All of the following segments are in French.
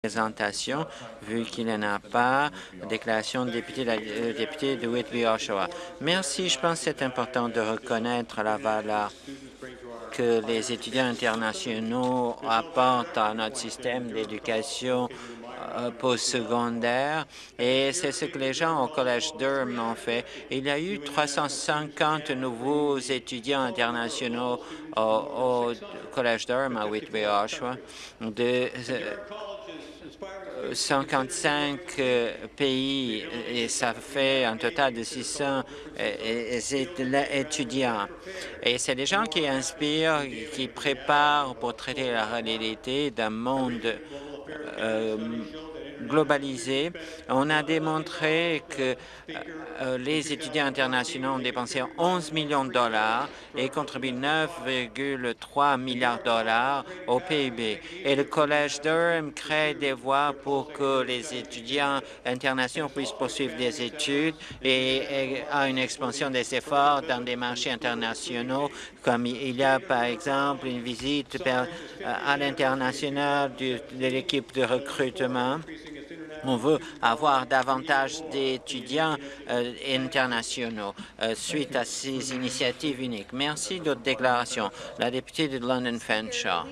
présentation, vu qu'il n'y en a pas. Déclaration de député, euh, député de Whitby-Oshawa. Merci. Je pense que c'est important de reconnaître la valeur que les étudiants internationaux apportent à notre système d'éducation postsecondaire et c'est ce que les gens au Collège Durham ont fait. Il y a eu 350 nouveaux étudiants internationaux au, Collège Durham à Whitby-Oshawa de 55 euh, pays et ça fait un total de 600 euh, étudiants. Et c'est des gens qui inspirent, qui préparent pour traiter la réalité d'un monde euh, globalisé. On a démontré que euh, les étudiants internationaux ont dépensé 11 millions de dollars et contribuent 9,3 milliards de dollars au PIB. Et le Collège Durham crée des voies pour que les étudiants internationaux puissent poursuivre des études et, a une expansion des efforts dans des marchés internationaux, comme il y a par exemple une visite à l'international de l'équipe de recrutement on veut avoir davantage d'étudiants euh, internationaux euh, suite à ces initiatives uniques. Merci d'autres déclarations. La députée de London Fanshawe.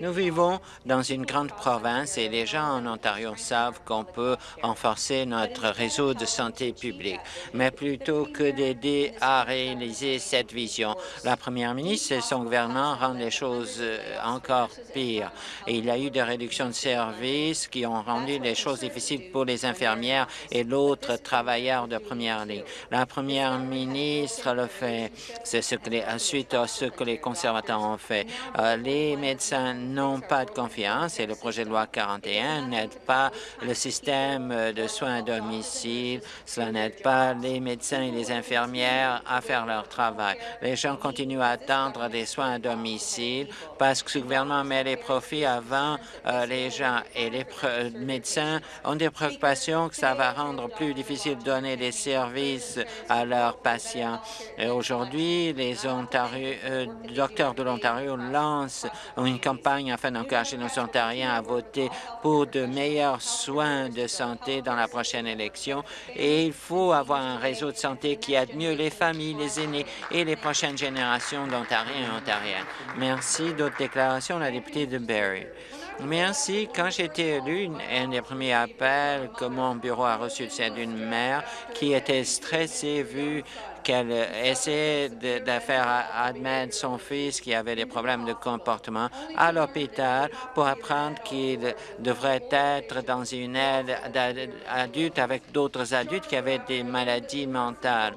Nous vivons dans une grande province et les gens en Ontario savent qu'on peut renforcer notre réseau de santé publique. Mais plutôt que d'aider à réaliser cette vision, la première ministre et son gouvernement rendent les choses euh, encore pires. Il y a eu des réductions de services qui ont rendu les choses difficiles pour les infirmières et l'autre travailleurs de première ligne. La première ministre le fait. C'est ce que les, suite à ce que les conservateurs ont fait. Euh, les médecins n'ont pas de confiance et le projet de loi 41 n'aide pas le système de soins à domicile. Cela n'aide pas les médecins et les infirmières à faire leur travail. Les gens continuent à attendre des soins à domicile parce que ce gouvernement met les profits avant euh, les gens et les médecins ont des préoccupations que ça va rendre plus difficile de donner des services à leurs patients. Aujourd'hui, les euh, docteurs de l'Ontario lancent une campagne afin d'encourager nos Ontariens à voter pour de meilleurs soins de santé dans la prochaine élection. Et il faut avoir un réseau de santé qui aide mieux les familles, les aînés et les prochaines générations d'Ontariens et Ontariennes. Merci. D'autres déclarations, la députée de Barrie. Merci. Quand j'ai été élu, un des premiers appels que mon bureau a reçu, c'est d'une mère qui était stressée vu qu'elle essayait de, faire admettre son fils qui avait des problèmes de comportement à l'hôpital pour apprendre qu'il devrait être dans une aide d'adulte avec d'autres adultes qui avaient des maladies mentales.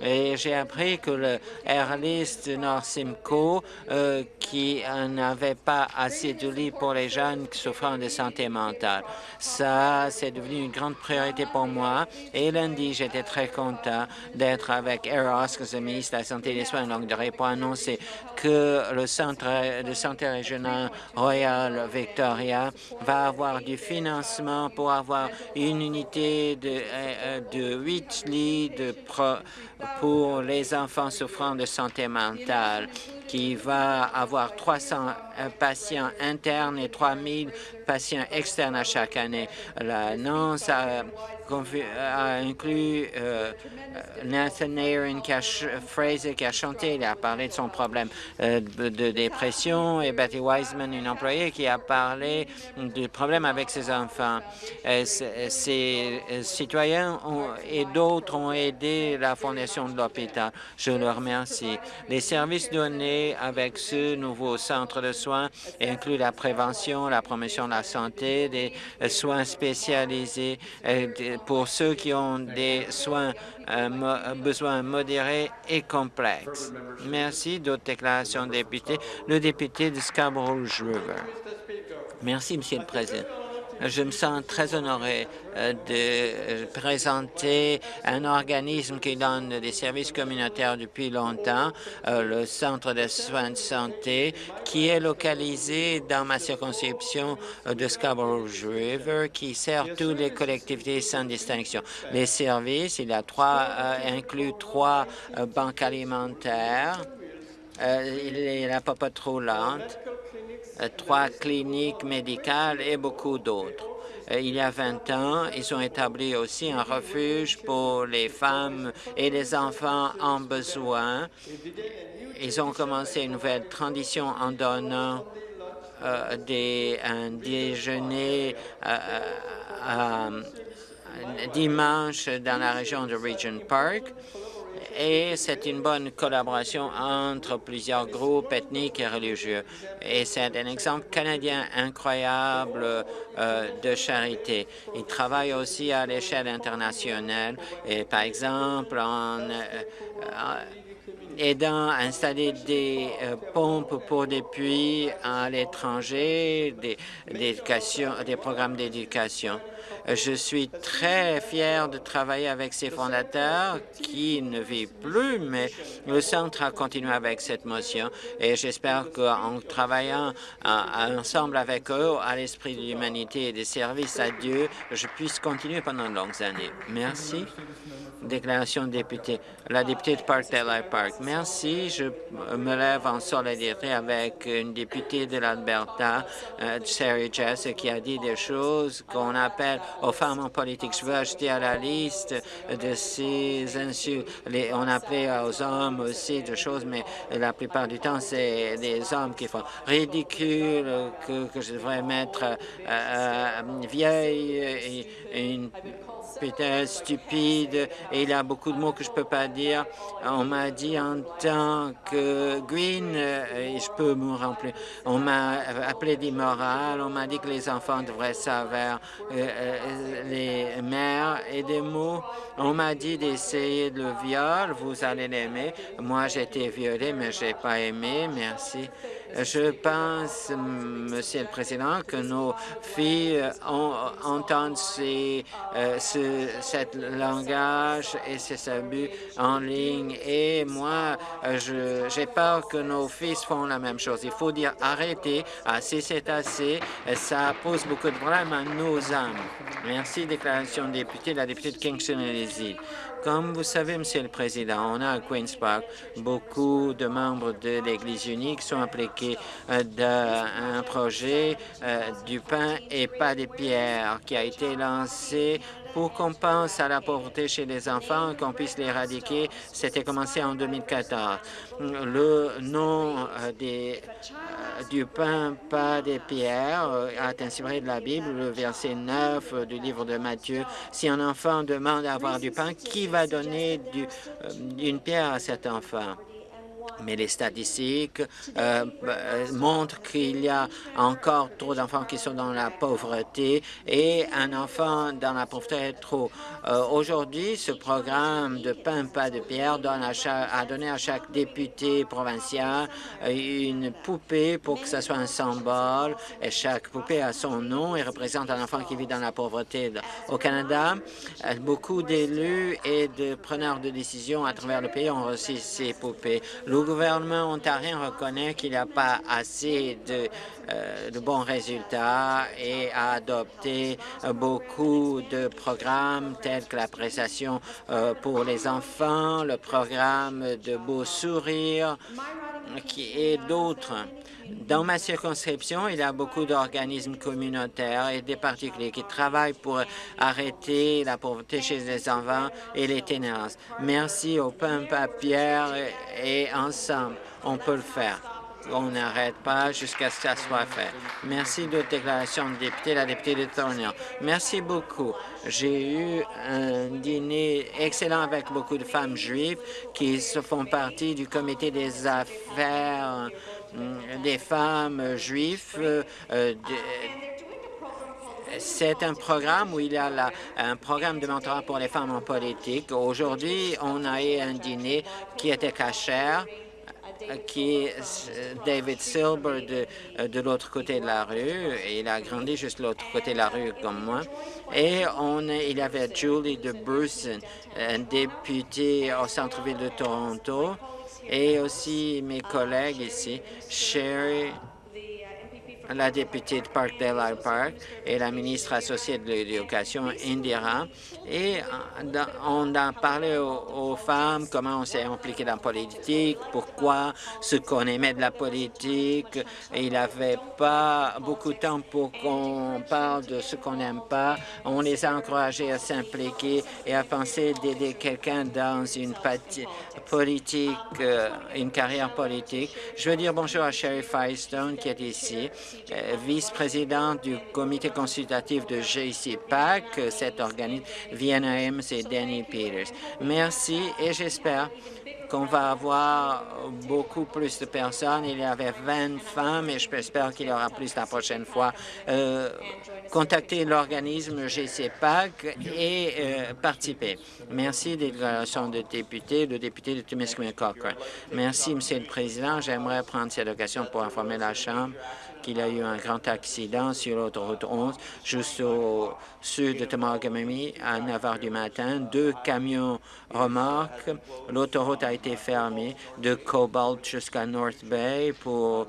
Et j'ai appris que le Airlist Nord Simcoe, euh, qui n'avait pas assez de lits pour les jeunes souffrant de santé mentale. Ça, c'est devenu une grande priorité pour moi. Et lundi, j'étais très content d'être avec Air Oscars, le ministre de la Santé et des Soins de longue durée, pour annoncer que le centre de santé régional Royal Victoria va avoir du financement pour avoir une unité de, euh, de 8 lits de pro pour les enfants souffrant de santé mentale, qui va avoir 300 euh, patients internes et 3 000 patients externes à chaque année. L'annonce a a inclus euh, Nathan Aaron Fraser qui a chanté, il a parlé de son problème euh, de, dépression et Betty Wiseman, une employée, qui a parlé du problème avec ses enfants. Euh, ces citoyens et d'autres ont aidé la fondation de l'hôpital. Je leur remercie. Les services donnés avec ce nouveau centre de soins incluent la prévention, la promotion de la santé, des soins spécialisés, pour ceux qui ont des soins, euh, besoins modérés et complexes. Merci. D'autres déclarations députés. Le député de Scarborough River. Merci, Monsieur le Président. Je me sens très honoré euh, de présenter un organisme qui donne des services communautaires depuis longtemps, euh, le Centre de soins de santé, qui est localisé dans ma circonscription euh, de Scarborough River, qui sert toutes les collectivités sans distinction. Les services, il y a trois, inclut trois banques alimentaires, il y a la popote roulante, trois cliniques médicales et beaucoup d'autres. Il y a 20 ans, ils ont établi aussi un refuge pour les femmes et les enfants en besoin. Ils ont commencé une nouvelle transition en donnant euh, des, un déjeuner euh, euh, dimanche dans la région de Regent Park et c'est une bonne collaboration entre plusieurs groupes ethniques et religieux. Et c'est un exemple canadien incroyable euh, de charité. Il travaille aussi à l'échelle internationale et par exemple en euh, aidant à installer des euh, pompes pour des puits à l'étranger, des, programmes d'éducation. Je suis très fier de travailler avec ces fondateurs qui ne vivent plus, mais le centre a continué avec cette motion et j'espère qu'en travaillant ensemble avec eux à l'esprit de l'humanité et des services à Dieu, je puisse continuer pendant de longues années. Merci. Déclaration de député. La députée de Park Park. Merci. Je me lève en solidarité avec une députée de l'Alberta, euh, Sarah Jess, qui a dit des choses qu'on appelle aux femmes en politique. Je veux ajouter à la liste de ces insultes. on appelait aux hommes aussi de choses, mais la plupart du temps, c'est des hommes qui font ridicule, que, je devrais mettre euh, euh, vieille, et, une peut-être stupide, et il y a beaucoup de mots que je ne peux pas dire. On m'a dit en tant que Green, euh, je peux me remplir, on m'a appelé d'immoral, on m'a dit que les enfants devraient savoir euh, euh, les mères et des mots. On m'a dit d'essayer le viol, vous allez l'aimer. Moi, j'ai été violée, mais je n'ai pas aimé. Merci. Je pense, Monsieur le Président, que nos filles entendent ces, euh, ce cet langage et ces abus en ligne. Et moi, j'ai peur que nos fils font la même chose. Il faut dire arrêtez, assez c'est assez. Ça pose beaucoup de problèmes à nos âmes. Merci. Déclaration de député, la députée de Kingston et. Comme vous savez, Monsieur le Président, on a à Queen's Park beaucoup de membres de l'Église unique sont impliqués euh, dans un projet euh, du pain et pas des pierres qui a été lancé pour qu'on pense à la pauvreté chez les enfants, qu'on puisse l'éradiquer. C'était commencé en 2014. Le nom euh, euh, du pain, pas des pierres, euh, est inspiré de la Bible, le verset 9 du livre de Matthieu. Si un enfant demande à avoir du pain, qui va donner une pierre à cet enfant? Mais les statistiques euh, euh, montrent qu'il y a encore trop d'enfants qui sont dans la pauvreté et un enfant dans la pauvreté est trop. Euh, aujourd'hui, ce programme de pain pas de pierre donne a donné à chaque député provincial une poupée pour que ce soit un symbole et chaque poupée a son nom et représente un enfant qui vit dans la pauvreté. Au Canada, beaucoup d'élus et de preneurs de décisions à travers le pays ont reçu ces poupées. Gouvernement ontarien reconnaît qu'il n'y a pas assez de, euh, bons résultats et a adopté beaucoup de programmes tels que la prestation euh, pour les enfants, le programme de Beau Sourire et d'autres. Dans ma circonscription, il y a beaucoup d'organismes communautaires et des particuliers qui travaillent pour arrêter la pauvreté chez les enfants et les ténèbres. Merci au pain papier et ensemble, on peut le faire. On n'arrête pas jusqu'à ce que ça soit fait. Merci de déclaration de député, la députée de Thornhill. Merci beaucoup. J'ai eu un dîner excellent avec beaucoup de femmes juives qui se font partie du comité des affaires Mm, des femmes juives. Euh, c'est un programme où il y a un programme de mentorat pour les femmes en politique. Aujourd'hui, on a eu un dîner qui était cachère qui est David Silber de, de l'autre côté de la rue. Il a grandi juste l'autre côté de la rue comme moi. Et on, il y avait Julie de Bruce, un député au centre-ville de Toronto, et aussi mes collègues ici, Sherry la députée de Parkdale Park et la ministre associée de l'Éducation, Indira, et on a parlé aux, femmes, comment on s'est impliqué dans la politique, pourquoi, ce qu'on aimait de la politique. il n'avait pas beaucoup de temps pour qu'on parle de ce qu'on n'aime pas. On les a encouragés à s'impliquer et à penser d'aider quelqu'un dans une politique, euh, une carrière politique. Je veux dire bonjour à Sherry Firestone qui est ici, euh, vice-présidente du comité consultatif de GCPAC, cet organisme Vienna et Danny Peters. Merci et j'espère qu'on va avoir beaucoup plus de personnes. Il y avait 20 femmes et j'espère qu'il y aura plus la prochaine fois. Euh, contacter l'organisme GCPAC et euh, participer. Merci des déclarations de députés, le député de Timiskaming Cochrane. Merci, Monsieur le Président. J'aimerais prendre cette occasion pour informer la Chambre qu'il y a eu un grand accident sur l'autoroute 11, juste au sud de Tomagamami, à 9 heures du matin. Deux camions remorques. L'autoroute a été fermée de Cobalt jusqu'à North Bay pour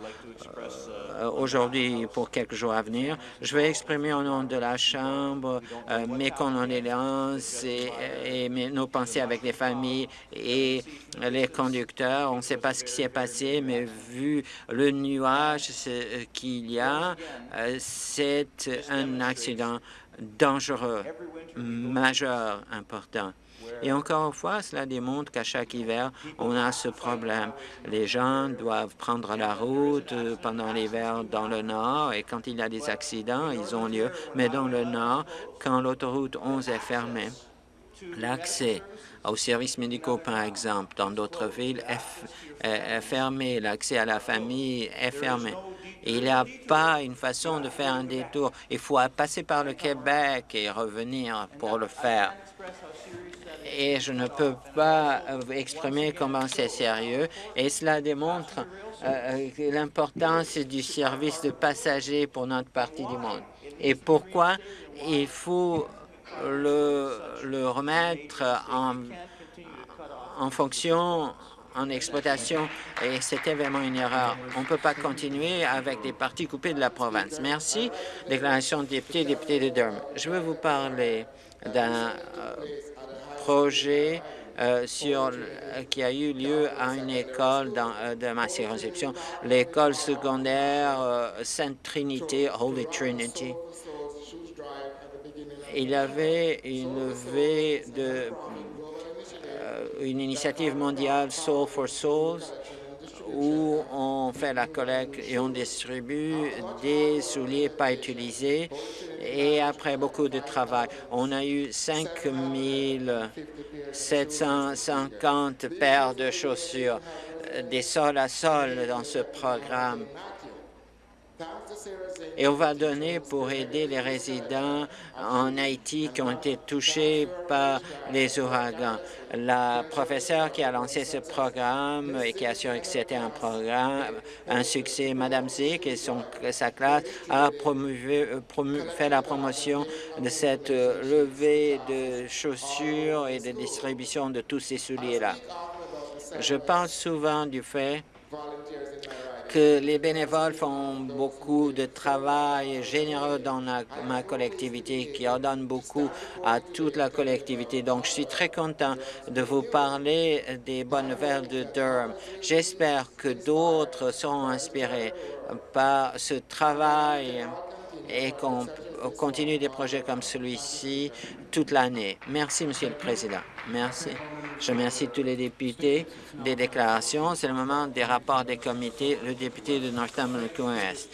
euh, aujourd'hui pour quelques jours à venir. Je vais exprimer au nom de la Chambre euh, mes condoléances et, nos pensées avec les familles et les conducteurs. On ne sait pas ce qui s'est passé, mais vu le nuage qui il y a, euh, c'est un accident dangereux, majeur, important. Et encore une fois, cela démontre qu'à chaque hiver, on a ce problème. Les gens doivent prendre la route pendant l'hiver dans le nord et quand il y a des accidents, ils ont lieu. Mais dans le nord, quand l'autoroute 11 est fermée, l'accès aux services médicaux, par exemple, dans d'autres villes, est fermé. L'accès à la famille est fermé. Il n'y a pas une façon de faire un détour. Il faut passer par le Québec et revenir pour le faire. Et je ne peux pas exprimer comment c'est sérieux. Et cela démontre euh, euh, l'importance du service de passagers pour notre partie du monde. Et pourquoi il faut le, remettre en fonction en exploitation et c'était vraiment une erreur. On ne peut pas continuer avec des parties coupées de la province. Merci. Déclaration de député, député de Durham. Je veux vous parler d'un euh, projet euh, sur, qui a eu lieu à une école dans, euh, de ma circonscription, l'école secondaire Sainte Trinité, Holy Trinity. Il avait une levée de une initiative mondiale Soul for Souls où on fait la collecte et on distribue des souliers pas utilisés. Et après beaucoup de travail, on a eu 5 750 paires de chaussures, des sols à sol dans ce programme et on va donner pour aider les résidents en Haïti qui ont été touchés par les ouragans. La professeure qui a lancé ce programme et qui a assuré que c'était un programme, un succès, Madame Zick et son, sa classe a fait la promotion de cette levée de chaussures et de distribution de tous ces souliers-là. Je parle souvent du fait que les bénévoles font beaucoup de travail généreux dans ma collectivité, qui en donne beaucoup à toute la collectivité. Donc, je suis très content de vous parler des bonnes nouvelles de Durham. J'espère que d'autres seront inspirés par ce travail et qu'on continue des projets comme celui-ci toute l'année. Merci, Monsieur le Président. Merci. Je remercie tous les députés des déclarations. C'est le moment des rapports des comités. Le député de Northampton-West.